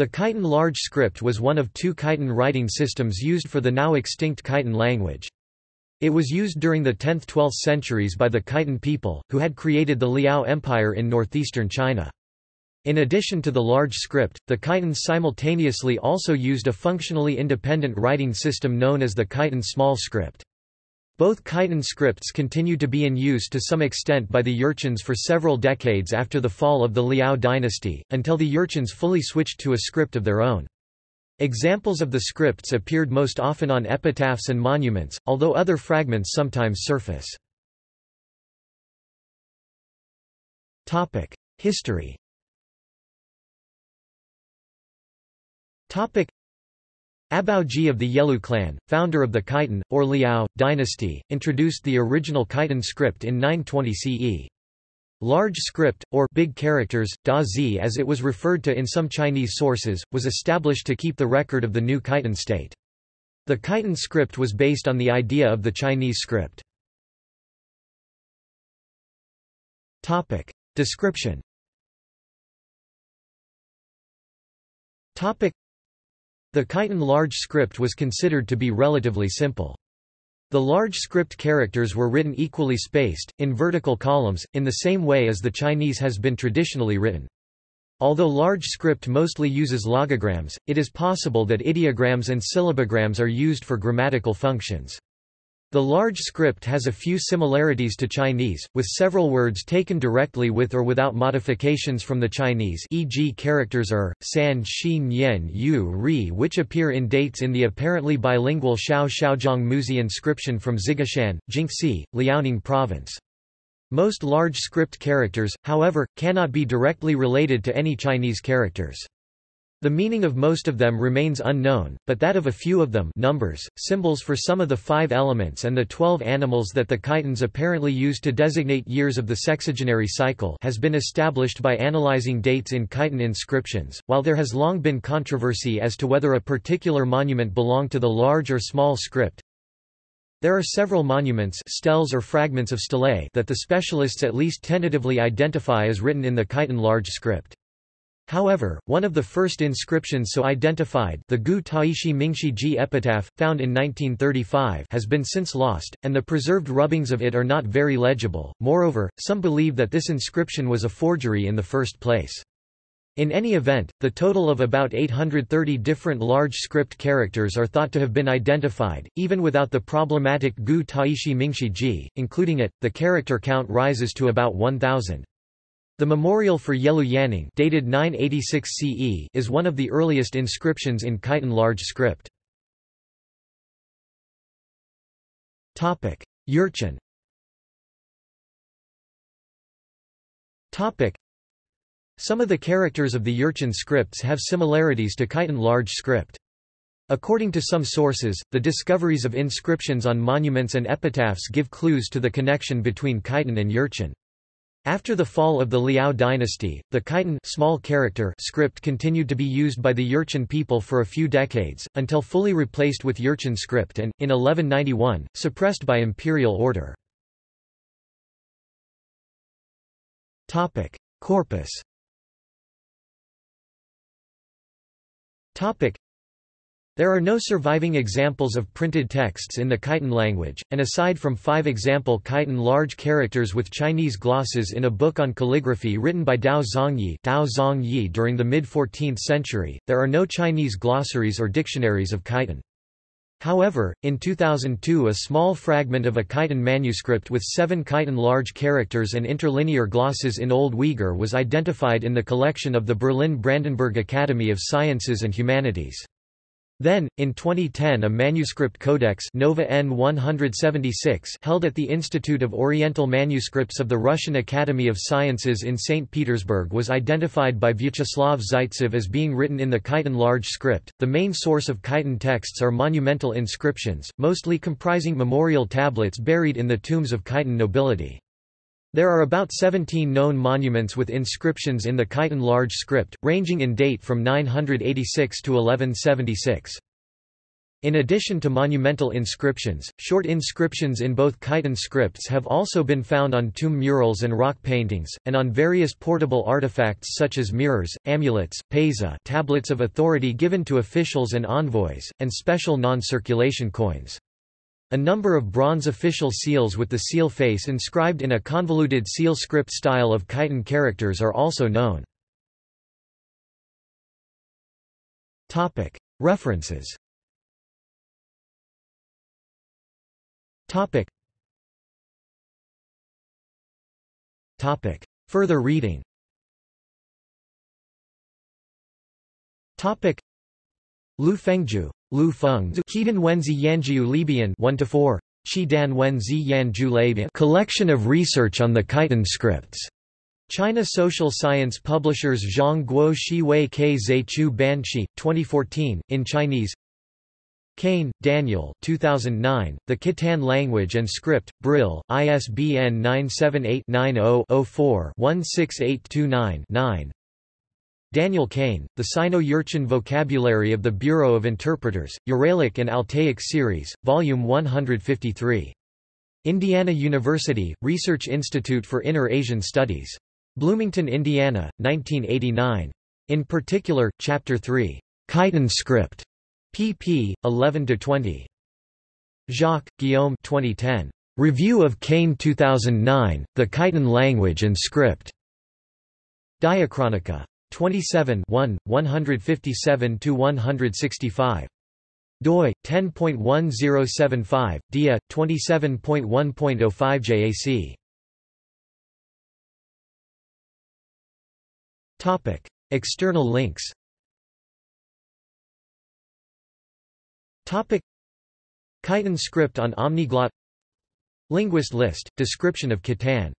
The Khitan large script was one of two Khitan writing systems used for the now extinct Khitan language. It was used during the 10th–12th centuries by the Khitan people, who had created the Liao Empire in northeastern China. In addition to the large script, the Khitans simultaneously also used a functionally independent writing system known as the Khitan small script. Both Khitan scripts continued to be in use to some extent by the Jurchens for several decades after the fall of the Liao dynasty, until the Jurchens fully switched to a script of their own. Examples of the scripts appeared most often on epitaphs and monuments, although other fragments sometimes surface. History Abaoji of the Yelu clan, founder of the Khitan, or Liao, dynasty, introduced the original Khitan script in 920 CE. Large script, or big characters, da zi as it was referred to in some Chinese sources, was established to keep the record of the new Khitan state. The Khitan script was based on the idea of the Chinese script. Topic. Description the Khitan large script was considered to be relatively simple. The large script characters were written equally spaced, in vertical columns, in the same way as the Chinese has been traditionally written. Although large script mostly uses logograms, it is possible that ideograms and syllabograms are used for grammatical functions. The large script has a few similarities to Chinese, with several words taken directly with or without modifications from the Chinese e.g. characters er, san, xin yen yu ri which appear in dates in the apparently bilingual Xiao Xiaozhong muzhi inscription from Xigushan, Jinxi, Liaoning province. Most large script characters, however, cannot be directly related to any Chinese characters. The meaning of most of them remains unknown, but that of a few of them numbers, symbols for some of the five elements and the twelve animals that the Khitans apparently used to designate years of the sexagenary cycle has been established by analyzing dates in Khitan inscriptions. While there has long been controversy as to whether a particular monument belonged to the large or small script, there are several monuments steles or fragments of stelae that the specialists at least tentatively identify as written in the Khitan large script. However, one of the first inscriptions so identified the Gu Taishi Mingshi Ji epitaph, found in 1935 has been since lost, and the preserved rubbings of it are not very legible. Moreover, some believe that this inscription was a forgery in the first place. In any event, the total of about 830 different large script characters are thought to have been identified, even without the problematic Gu Taishi Mingshi Ji, including it, the character count rises to about 1,000. The memorial for Yelu Yanning dated 986 CE is one of the earliest inscriptions in Khitan large script. Jurchen Some of the characters of the Jurchen scripts have similarities to Khitan large script. According to some sources, the discoveries of inscriptions on monuments and epitaphs give clues to the connection between Khitan and Jurchen. After the fall of the Liao dynasty, the Khitan small character script continued to be used by the Jurchen people for a few decades, until fully replaced with Jurchen script and, in 1191, suppressed by imperial order. Corpus there are no surviving examples of printed texts in the Khitan language, and aside from five example Khitan large characters with Chinese glosses in a book on calligraphy written by Tao Zongyi, Tao Zongyi during the mid-14th century, there are no Chinese glossaries or dictionaries of Khitan. However, in 2002 a small fragment of a Khitan manuscript with seven Khitan large characters and interlinear glosses in Old Uyghur was identified in the collection of the Berlin Brandenburg Academy of Sciences and Humanities. Then, in 2010 a manuscript codex Nova N 176 held at the Institute of Oriental Manuscripts of the Russian Academy of Sciences in St. Petersburg was identified by Vyacheslav Zaitsev as being written in the Khitan large script. The main source of Khitan texts are monumental inscriptions, mostly comprising memorial tablets buried in the tombs of Khitan nobility. There are about 17 known monuments with inscriptions in the Khitan large script, ranging in date from 986 to 1176. In addition to monumental inscriptions, short inscriptions in both Khitan scripts have also been found on tomb murals and rock paintings, and on various portable artifacts such as mirrors, amulets, paiza tablets of authority given to officials and envoys, and special non-circulation coins. A number of bronze official seals with the seal face inscribed in a convoluted seal script style of Khitan characters are also known. References. Further reading. Lu Fengju, Lu Feng, Qidan Wenzi Yanjiu Leibian 1 to 4, Qidan Wenzi Yanjiu Leibian Collection of Research on the Khitan Scripts. China Social Science Publishers Zhang Guo Shi Wei Ke Zhe Chu Banshi, 2014, in Chinese Kane, Daniel 2009, The Khitan Language and Script, Brill, ISBN 978-90-04-16829-9 Daniel Kane, The Sino-Jurchen Vocabulary of the Bureau of Interpreters, Uralic and Altaic Series, Volume 153. Indiana University, Research Institute for Inner Asian Studies. Bloomington, Indiana, 1989. In particular, Chapter 3, Khitan Script pp. 11–20. Jacques, Guillaume 2010. Review of Kane 2009, The Khitan Language and Script. Diachronica. 27 157–165 doi 10.1075 dia 27.1.05 JAC. Topic external links. Topic Khitan script on Omniglot. Linguist list, description of Khitan